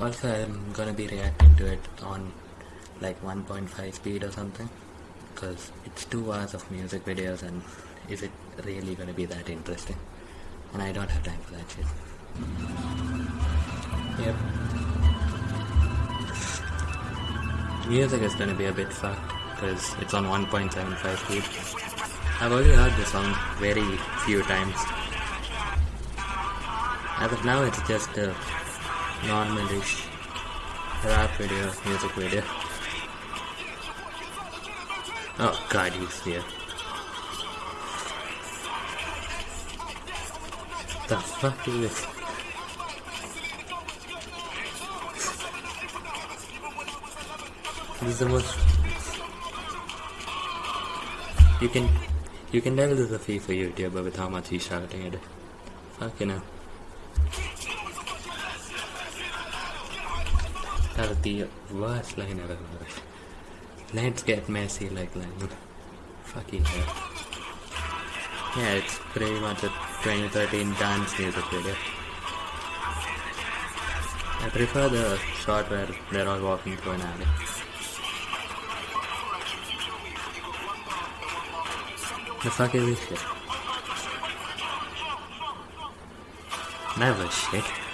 Also, I'm gonna be reacting to it on like 1.5 speed or something. Because it's two hours of music videos, and is it really gonna be that interesting? And I don't have time for that shit. Yep. Music is gonna be a bit fucked because it's on 1.75 speed. I've already heard the song very few times. As of now, it's just a normalish rap video, music video. Oh god, he's here. The fuck is this? This is the most. You can, you can tell this is a FIFA YouTuber with how much he's shouting at it. Fucking hell. The worst line I've ever heard. Let's get messy like line. Fucking hell. Yeah, it's pretty much a 2013 dance music video. I prefer the shot where they're all walking through an alley. The fuck is this shit? Never shit.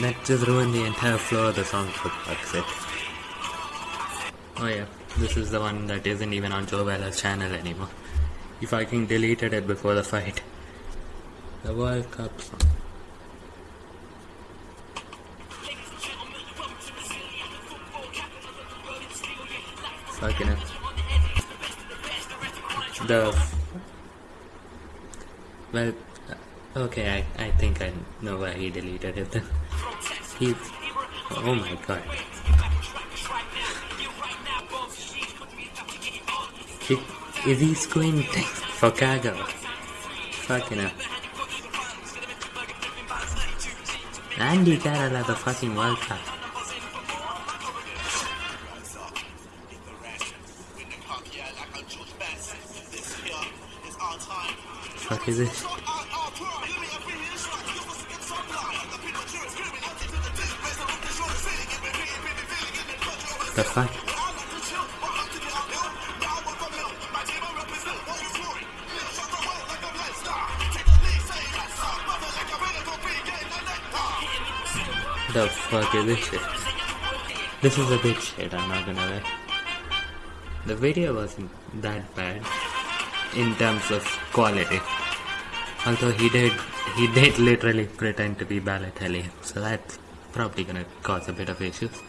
That just ruined the entire flow of the song for fuck's sake. Oh yeah, this is the one that isn't even on Joe Weller's channel anymore. He fucking deleted it before the fight. The World Cup song. Fucking it. The well, uh, okay, I, I think I know why he deleted it then. He, oh my god. He, is he squinting for Kago? Fucking up. Andy Carroll the fucking World Cup. Fuck is this? The fuck? The fuck is this shit? This is a bit shit, I'm not gonna lie. The video wasn't that bad in terms of quality. Although he did he did literally pretend to be Balotelli, so that's probably gonna cause a bit of issues.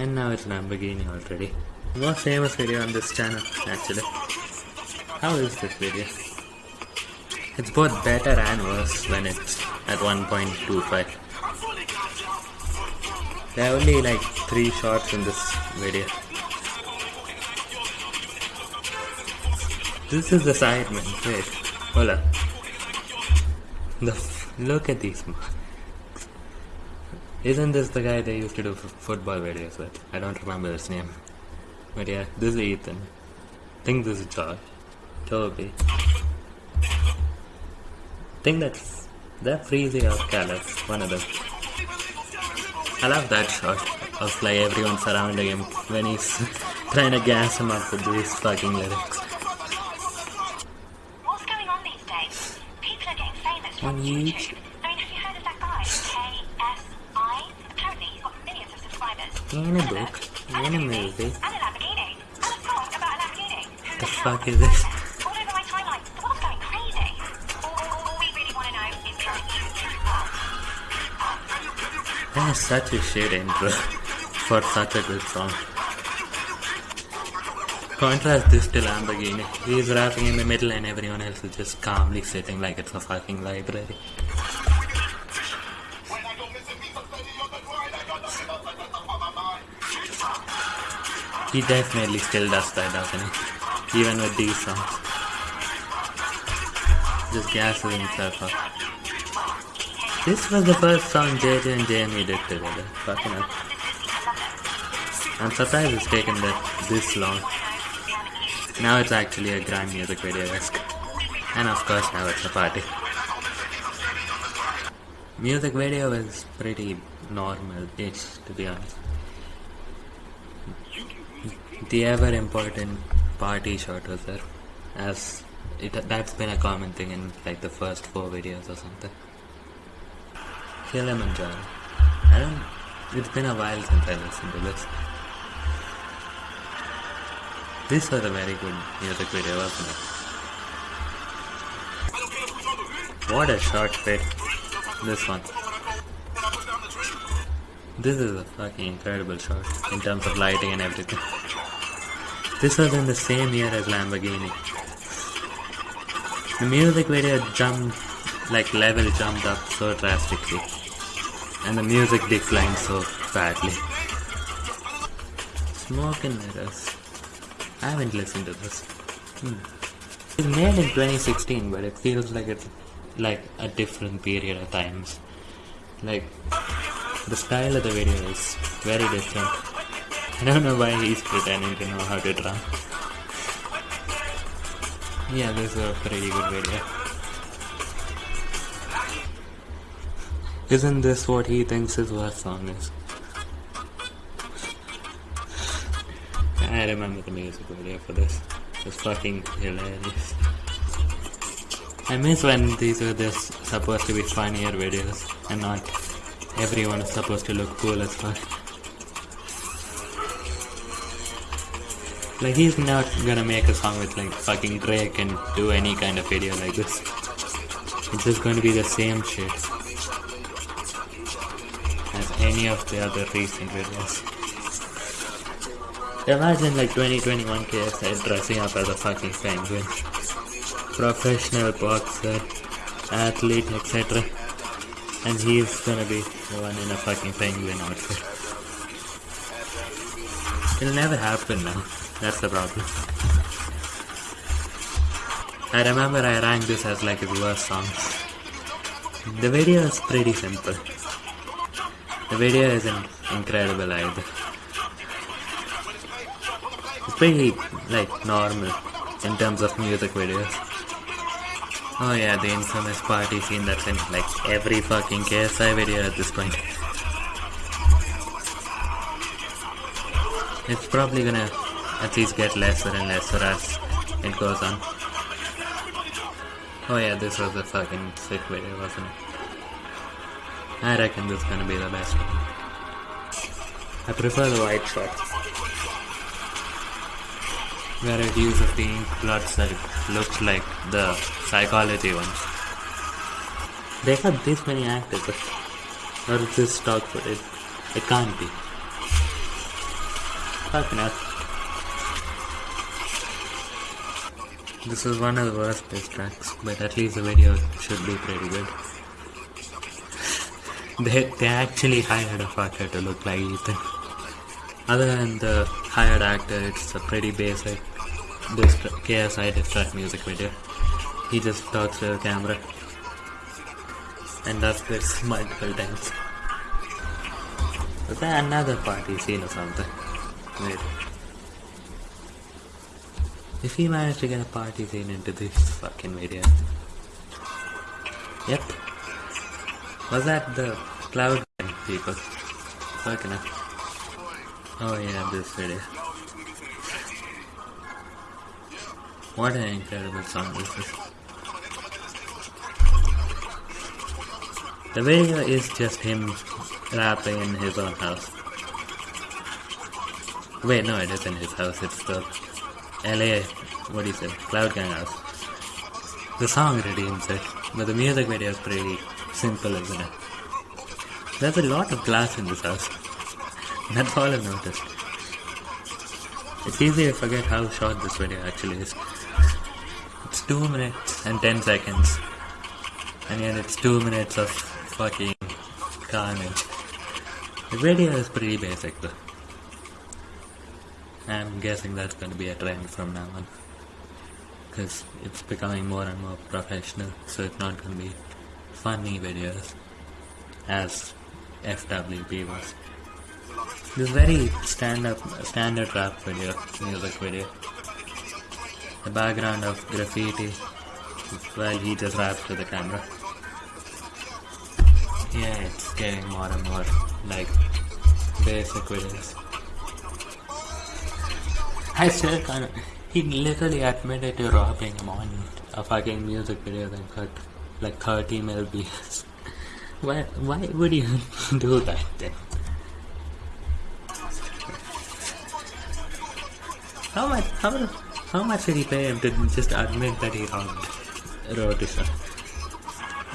And now it's Lamborghini already. Most famous video on this channel, actually. How is this video? It's both better and worse when it's at 1.25. There are only like three shots in this video. This is the Sidemen. Wait, hold up. The look at these. Isn't this the guy they used to do f- football videos with? I don't remember his name. But yeah, this is Ethan. I think this is George. Toby. I think that's that Freezy or Caleb, one of them. I love that shot of like everyone surrounding him when he's trying to gas him up with these fucking lyrics. What's going on these days? People are getting famous On YouTube. In a book, in a movie, The fuck is this? That is such a shit intro for such a good song. Contrast this to Lamborghini. He's rapping in the middle and everyone else is just calmly sitting like it's a fucking library. He definitely still does that, doesn't he? Even with these songs. Just gasses himself up. This was the first song JJ and Jamie did together. Fucking hell. I'm surprised it's taken that this long. Now it's actually a grand music video esque. And of course now it's a party. Music video is pretty normal-ish, to be honest. The ever important party shot was there, as it that's been a common thing in like the first four videos or something. Kilimanjaro. I don't. It's been a while since I listened to this. This was a very good music video, wasn't it? What a short fit. This one. This is a fucking incredible shot in terms of lighting and everything. This was in the same year as Lamborghini. The music video jumped, like level jumped up so drastically. And the music declined so badly. Smoke and Mirrors. I haven't listened to this. Hmm. It's made in 2016, but it feels like it's like a different period of times. Like the style of the video is very different. I don't know why he's pretending to know how to drum. Yeah, this is a pretty good video. Isn't this what he thinks his worst song is? I remember the music video for this. It's fucking hilarious. I miss when these were just supposed to be funnier videos and not everyone is supposed to look cool as fuck. Like he's not gonna make a song with like fucking Drake and do any kind of video like this. It's just to be the same shit as any of the other recent videos. Imagine like 2021 KSI dressing up as a fucking penguin. Professional boxer, athlete, etc. And he's gonna be the one in a fucking penguin outfit. It'll never happen now. That's the problem. I remember I ranked this as like his worst song. The video is pretty simple. The video isn't incredible either. It's pretty like normal in terms of music videos. Oh yeah, the infamous party scene that's in like every fucking KSI video at this point. It's probably gonna at least get lesser and lesser as it goes on. Oh yeah, this was a fucking sick video, wasn't it? I reckon this is gonna be the best one. I prefer the white shot. Where it uses the ink blots that looks like the psychology ones. They have this many actors, or is this stock footage? It can't be. Fucking hell. This is one of the worst diss tracks, but at least the video should be pretty good. They, they actually hired a fucker to look like Ethan. Other than the hired actor, it's a pretty basic diss KSI diss track music video. He just talks to the camera and does this multiple times. Was there another party scene or something? Wait. If he managed to get a party scene into this fucking video. Yep. Was that the cloud people? Fucking hell. Oh yeah, this video. What an incredible song this is. The video is just him rapping in his own house. Wait, no, it isn't his house, it's the LA, what you say, Cloud Gang house. The song redeems it, but the music video is pretty simple, isn't it? There's a lot of glass in this house. That's all I've noticed. It's easy to forget how short this video actually is. It's 2 minutes and 10 seconds. And yet it's 2 minutes of fucking carnage. The video is pretty basic though. I'm guessing that's going to be a trend from now on. Because it's becoming more and more professional, so it's not going to be funny videos as FWB was. This very stand up, standard rap video, music video. The background of graffiti while he just raps to the camera. Yeah, it's getting more and more like basic videos. I still. He literally admitted to robbing him on a fucking music video that got like 30 mil views. Why, why would you do that then? How much, how, how much did he pay him to just admit that he robbed Rotisha?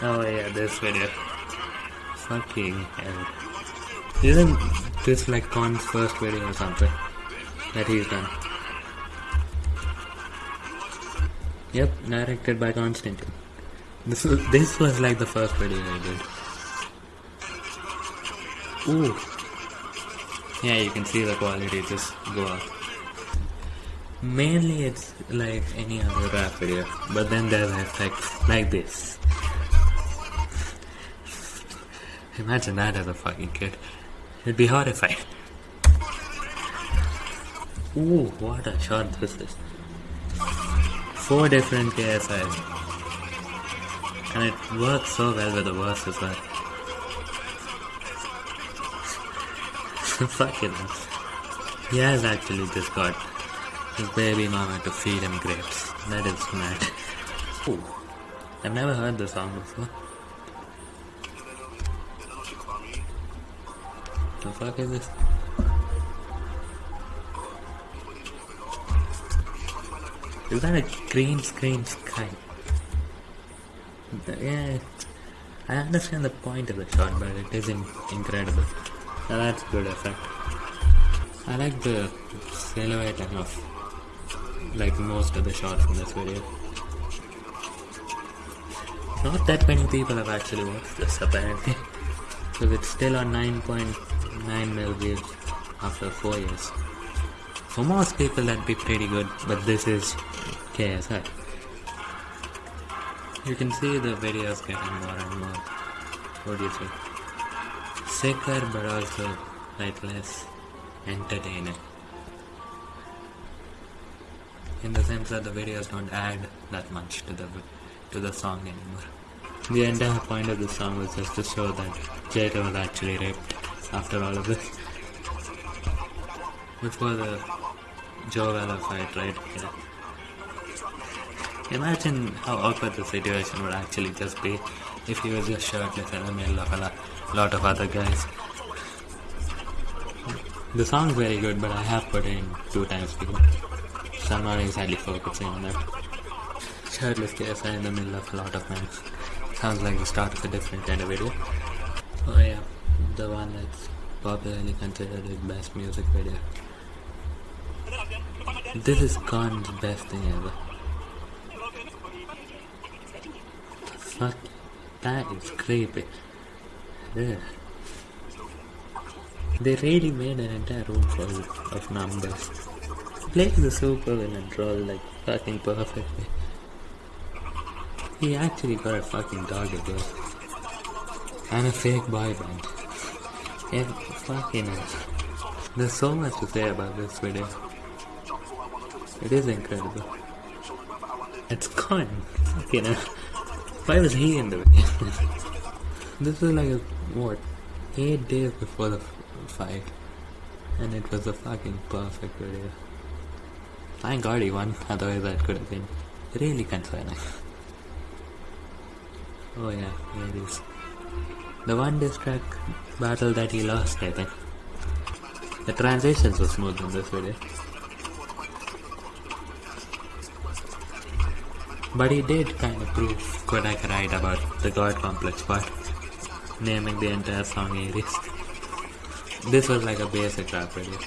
Oh yeah, this video. Fucking hell. Isn't this like Con's first video or something that he's done? Yep, directed by Constantine. This was, this was like the first video I did. Ooh. Yeah, you can see the quality just go up. Mainly it's like any other rap video, but then there's effects like this. Imagine that as a fucking kid. You'd be horrified. Ooh, what a shot this is. Four different KSIs. And it works so well with the verse as well. Fuck it. He has actually just got his baby mama to feed him grapes. That is mad. Ooh. I've never heard the song before. The fuck is this? Is that a green screen sky? Yeah, I understand the point of the shot, but it is in- incredible. Now that's good effect. I like the silhouette of like most of the shots in this video. Not that many people have actually watched this apparently. Because it's still on 9.9 mil views after 4 years. For most people that'd be pretty good, but this is KSI. You can see the videos getting more and more. Think? Sicker but also like less entertaining. In the sense that the videos don't add that much to the to the song anymore. The entire point of the song was just to show that Jada was actually raped after all of this. The Joe Weller fight, right? Yeah. Imagine how awkward the situation would actually just be if he was just shirtless in the middle of a lot of other guys. The song's very good, but I have put it in two times before. So I'm not exactly focusing on that. Shirtless KSI in the middle of a lot of men. Sounds like the start of a different kind of video. Oh yeah, the one that's popularly considered his best music video. This is Con's best thing ever. Fuck, that is creepy. Ugh. They really made an entire room full of numbers. Playing the super role like fucking perfectly. He actually got a fucking dog again. And a fake boy band. Yeah, fucking hell. There's so much to say about this video. It is incredible. It's Con. Fucking hell. Why was he in the video? this was like, a, what, 8 days before the fight. And it was a fucking perfect video. Thank God he won, otherwise that could have been really concerning. oh yeah, here it is. The one diss track battle that he lost, I think. The transitions were smooth in this video. But he did kind of prove Quadeca right about the God complex part, naming the entire song Ares. This was like a basic rap video.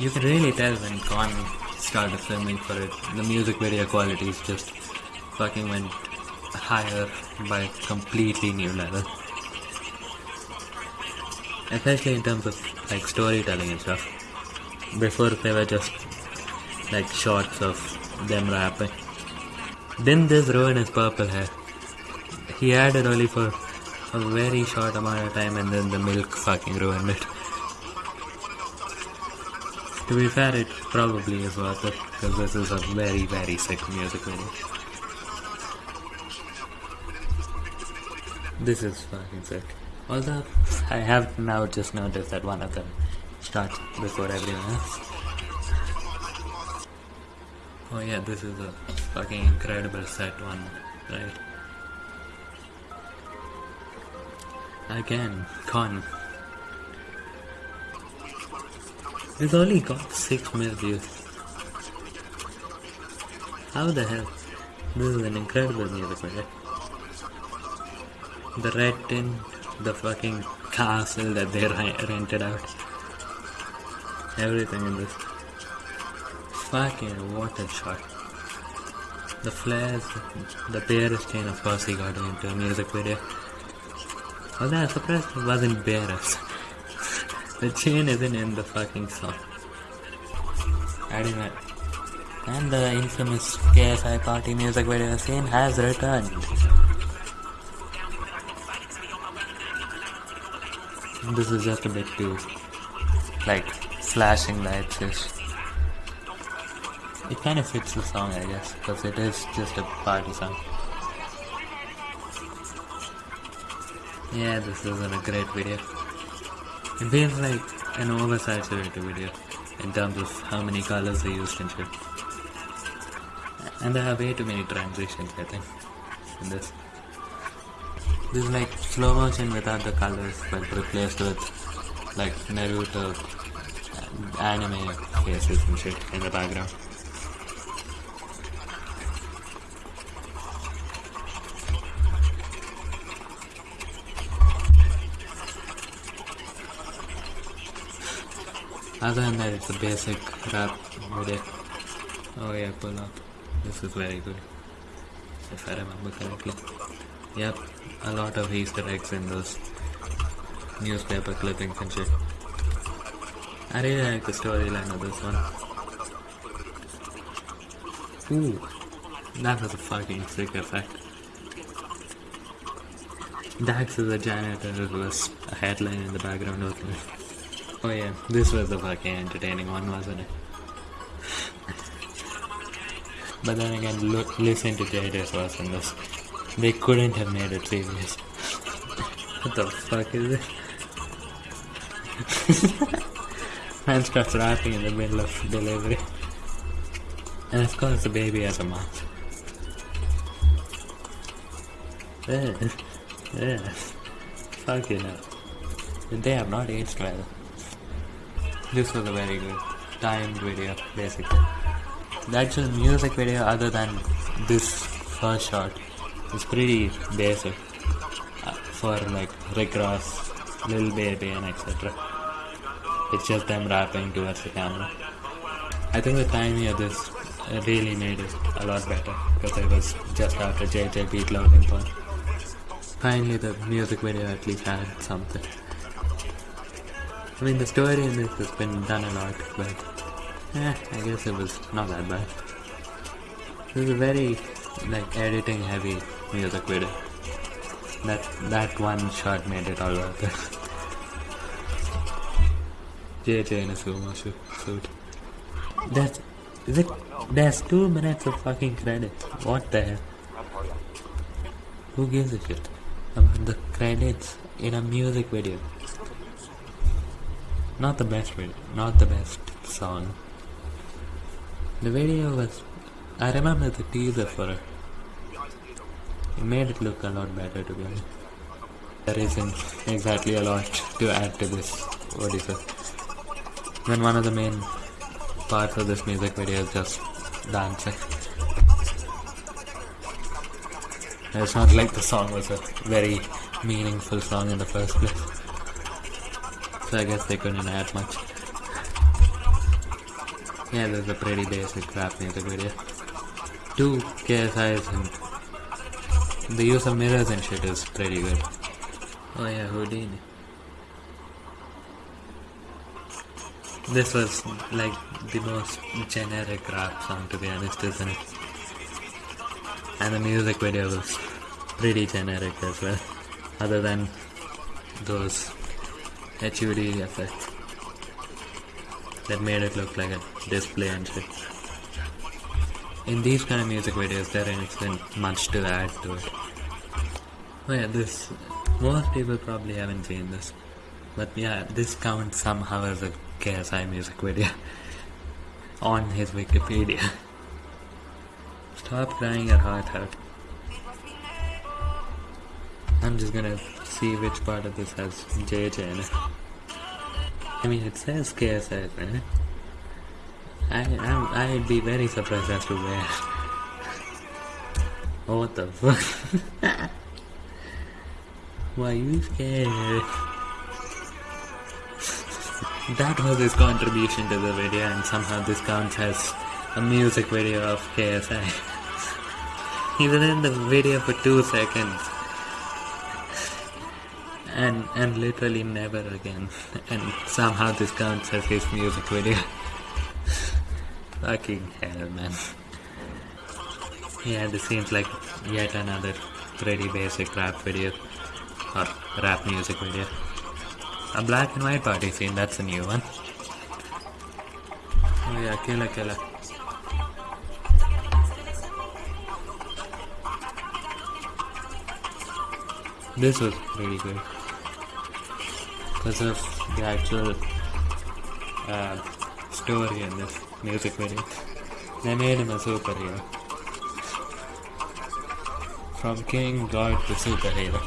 You can really tell when Con started filming for it, the music video qualities just fucking went higher by a completely new level. Especially in terms of like storytelling and stuff. Before they were just like shots of them rapping. Didn't this ruin his purple hair? He had it only for a very short amount of time and then the milk fucking ruined it. To be fair, it probably is worth it because this is a very, very sick music video. This is fucking sick. Although I have now just noticed that one of them starts before everyone else. Oh yeah, this is a fucking incredible set one, right? Again, con. It's only got 6 mil views. How the hell? This is an incredible music video. The red tin, the fucking castle that they re- rented out. Everything in this. Fucking what a shot. The flares, the Beerus chain of he got into a music video. Although I'm surprised it wasn't Beerus. the chain isn't in the fucking song. I didn't know. And the infamous KSI party music video scene has returned. This is just a bit too, like, flashing lights ish. It kind of fits the song, I guess, because it is just a party song. Yeah, this isn't a great video. It feels like an oversaturated video in terms of how many colors they used and shit. And there are way too many transitions, I think, in this. This is like slow motion without the colors, but replaced with like Naruto uh, anime faces and shit in the background. Other than that, it's a basic rap video. Oh yeah, pull up. This is very good. If I remember correctly. Yep, a lot of Easter eggs in those newspaper clippings and shit. I really like the storyline of this one. Ooh, that was a fucking sick effect. Dax is a janitor was a headline in the background of it. Oh yeah, this was the fucking entertaining one, wasn't it? but then again, look, listen to JJ's verse in this. They couldn't have made it serious. what the fuck is it? Man starts rapping in the middle of delivery. And of course the baby has a mouth. Yeah. Yeah. Fucking hell. They have not aged well. This was a very good timed video, basically. The actual music video, other than this first shot, is pretty basic uh, for like Rick Ross, Lil Baby, and etc. It's just them rapping towards the camera. I think the timing of this uh, really made it a lot better because it was just after JJ beat Logan Paul. Finally, the music video at least had something. I mean, the story in this has been done a lot, but eh, I guess it was not that bad. This is a very like editing heavy music video. That that one shot made it all worth it. JJ in a sumo su- suit. That's is it? There's two minutes of fucking credits. What the hell? Who gives a shit about the credits in a music video? Not the best video, not the best song. The video was. I remember the teaser for it. It made it look a lot better to be honest. There isn't exactly a lot to add to this. What is it? Then one of the main parts of this music video is just dancing. It's not like the song was a very meaningful song in the first place. So I guess they couldn't add much. Yeah, there's a pretty basic rap music video. Two KSIs and the use of mirrors and shit is pretty good. Oh yeah, Houdini. This was like the most generic rap song to be honest, isn't it? And the music video was pretty generic as well, other than those HUD effects that made it look like a display and shit. In these kind of music videos, there isn't much to add to it. Oh yeah, this Most people probably haven't seen this. But yeah, this counts somehow as a KSI music video on his Wikipedia. Stop crying your heart out. I'm just gonna see which part of this has JJ in it. I mean, it says in it. I, I'd be very surprised as to where. Oh, what the fuck? Why you scared? that was his contribution to the video, and somehow this counts as a music video of KSI. he was in the video for two seconds. And and literally never again. And somehow this counts as his music video. Fucking hell, man. Yeah, this seems like yet another pretty basic rap video. Or rap music video. A black and white party scene, that's a new one. Oh yeah, killer killer. This was pretty good. Of the actual uh, story in this music video. They made him a superhero. From king, god to superhero.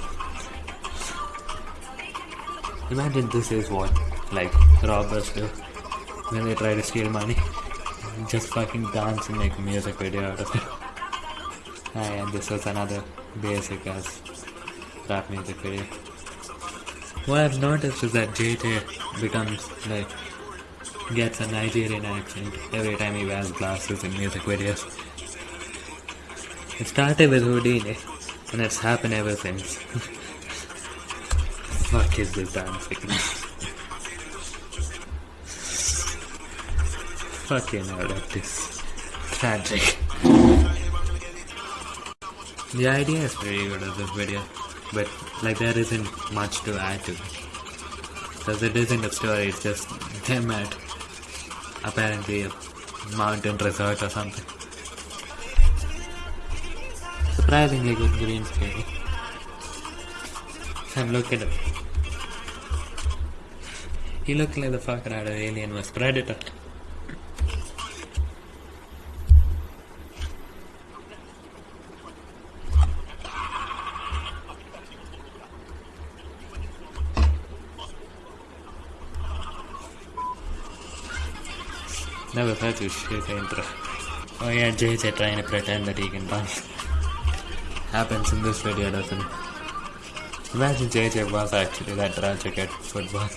Imagine this is what, like, robbers do when they try to steal money. Just fucking dance and make a music video out of it. Ah, and this was another basic as rap music video. What I've noticed is that JJ becomes, like, gets a Nigerian accent every time he wears glasses in music videos. It started with Houdini, and it's happened ever since. Fuck is this dancing? Fucking hell, that is tragic. The idea is pretty good of this video, but like there isn't much to add to. Because it isn't a story, it's just them at apparently a mountain resort or something. Surprisingly good green screen. And look at him. He looked like the fucker out of Alien vs Predator. Never heard this shit intro. Oh yeah, JJ trying to pretend that he can dance. Happens in this video, doesn't it? Imagine JJ was actually that tragic at football.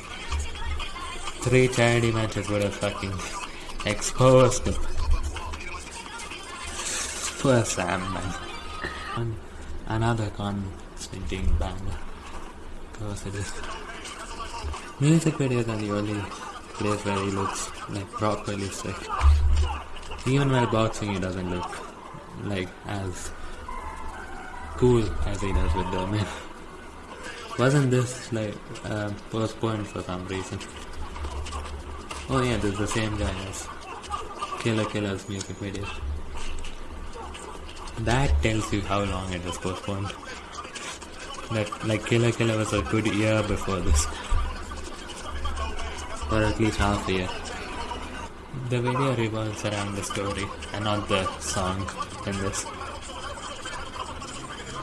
Three charity matches would have fucking exposed him. Poor Sam, man. And another Constantine banger. Of course it is. Music videos are the only place where he looks like properly sick. Even while boxing, he doesn't look like as cool as he does with the men. Wasn't this like uh, postponed for some reason? Oh yeah, this is the same guy as Killer Killer's music video. That tells you how long it was postponed. That like Killer Killer was a good year before this. Or at least half a year. The video revolves around the story and not the song in this.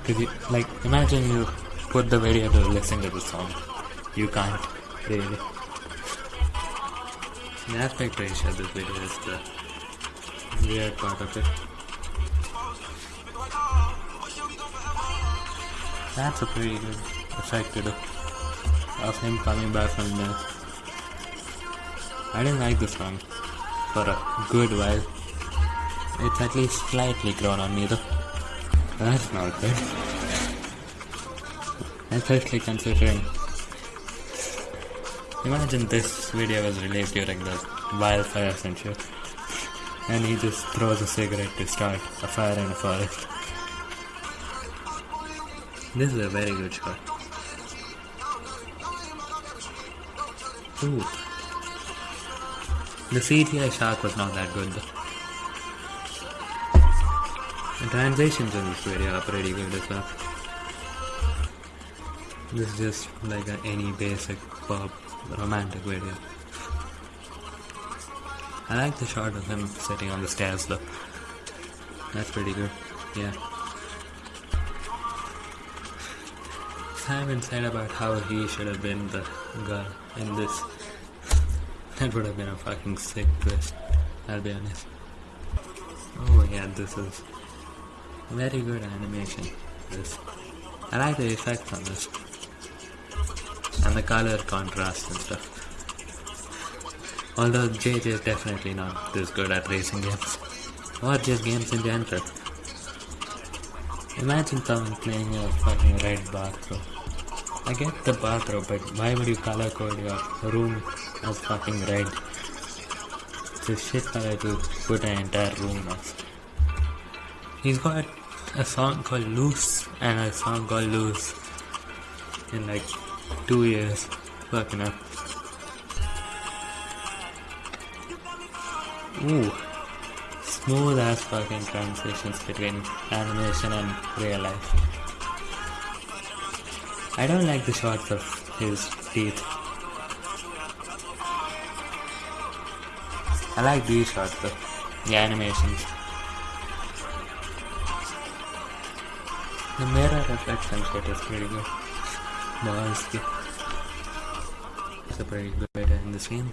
Cause you, like, imagine you put the video to listen to the song. You can't, really. The aspect ratio of this video is the weird part of it. That's a pretty good effect. Of him coming back from the I didn't like the song for a good while. It's at least slightly grown on me though. That's not good. Especially considering. Imagine this video was released during the wildfires and shit. And he just throws a cigarette to start a fire in a forest. This is a very good shot. Ooh. The CGI shark was not that good. The transitions in this video are pretty good as well. This is just like a, any basic pop romantic video. I like the shot of him sitting on the stairs though. That's pretty good. Yeah. Simon said about how he should have been the girl in this. That would have been a fucking sick twist. I'll be honest. Oh yeah, this is very good animation. This. I like the effects on this. And the color contrast and stuff. Although JJ is definitely not this good at racing games. Or just games in general. Imagine someone playing a fucking red bathrobe. I get the bathrobe, but why would you color code your room as fucking red? It's a shit color to put an entire room as. He's got a song called Loose and a song called Loose in like two years. Fucking up. Ooh. Smooth as fucking transitions between animation and real life. I don't like the shots of his teeth. I like these shots though. The animations. The mirror reflection shit is pretty good. It's a pretty good end this game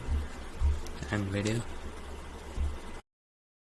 and video.